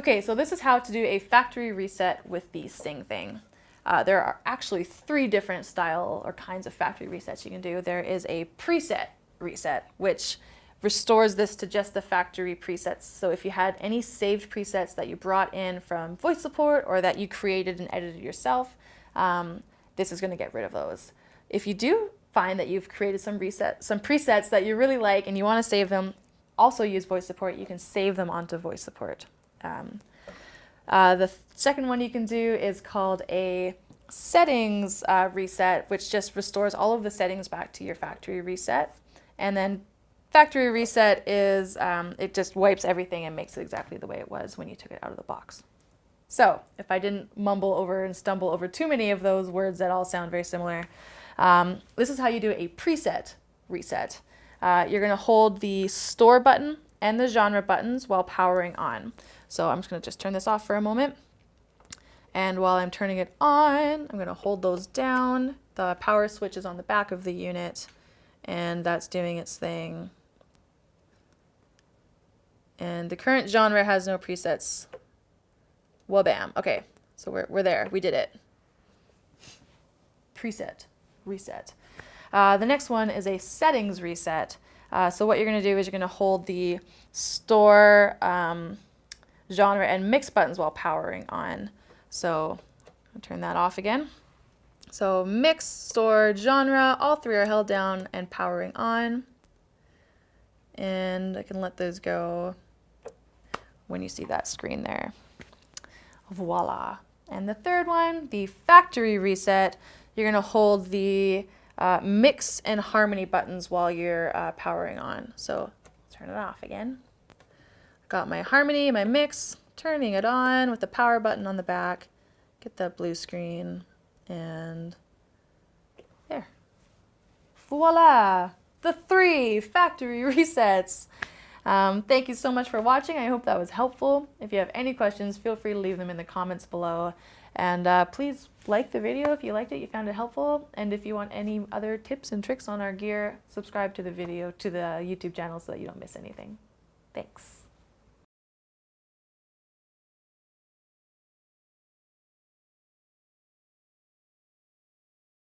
Okay, so this is how to do a factory reset with the Sting thing. Uh, there are actually three different style or kinds of factory resets you can do. There is a preset reset, which restores this to just the factory presets. So if you had any saved presets that you brought in from VoiceSupport or that you created and edited yourself, um, this is going to get rid of those. If you do find that you've created some reset, some presets that you really like and you want to save them, also use VoiceSupport. You can save them onto VoiceSupport. Um, uh, the second one you can do is called a settings uh, reset, which just restores all of the settings back to your factory reset. And then factory reset is, um, it just wipes everything and makes it exactly the way it was when you took it out of the box. So if I didn't mumble over and stumble over too many of those words that all sound very similar, um, this is how you do a preset reset. Uh, you're going to hold the store button and the genre buttons while powering on. So I'm just to just turn this off for a moment. And while I'm turning it on, I'm to hold those down. The power switch is on the back of the unit, and that's doing its thing. And the current genre has no presets. Wabam. Okay, so we're, we're there. We did it. Preset. Reset. Uh, the next one is a settings reset. Uh, so what you're going to do is you're going to hold the store um, genre and mix buttons while powering on. So I'll turn that off again. So mix, store, genre, all three are held down and powering on. And I can let those go when you see that screen there. Voila. And the third one, the factory reset, you're going to hold the uh, mix and harmony buttons while you're uh, powering on. So turn it off again. Got my harmony, my mix, turning it on with the power button on the back. Get that blue screen and there. Voila! The three factory resets. Um, thank you so much for watching. I hope that was helpful. If you have any questions, feel free to leave them in the comments below. And uh, please like the video if you liked it, you found it helpful. And if you want any other tips and tricks on our gear, subscribe to the video, to the YouTube channel so that you don't miss anything. Thanks.